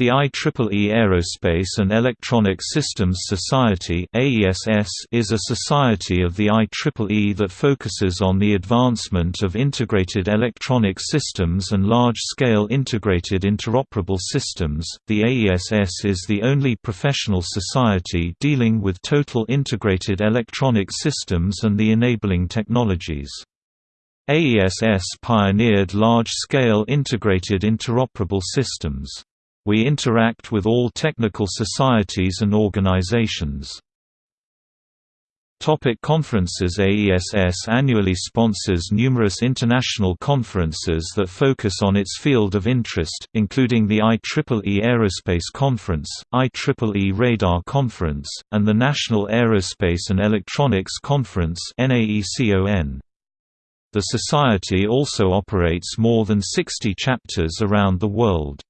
The IEEE Aerospace and Electronic Systems Society is a society of the IEEE that focuses on the advancement of integrated electronic systems and large-scale integrated interoperable systems. The AESS is the only professional society dealing with total integrated electronic systems and the enabling technologies. AESS pioneered large-scale integrated interoperable systems. We interact with all technical societies and organizations. Topic conferences AESS annually sponsors numerous international conferences that focus on its field of interest, including the IEEE Aerospace Conference, IEEE Radar Conference, and the National Aerospace and Electronics Conference The Society also operates more than 60 chapters around the world.